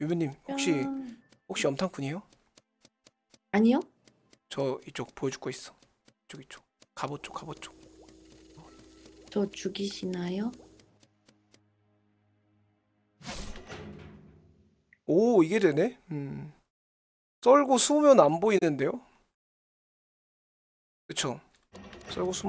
유빈님 혹시 짠. 혹시 염탐꾼이에요? 아니요? 저 이쪽 보여줄 거 있어. 이쪽 이쪽. 갑옷 쪽 갑옷 쪽. 저 죽이시나요? 오 이게 되네. 음. 썰고 숨으면 안 보이는데요? 그쵸? 썰고 숨으면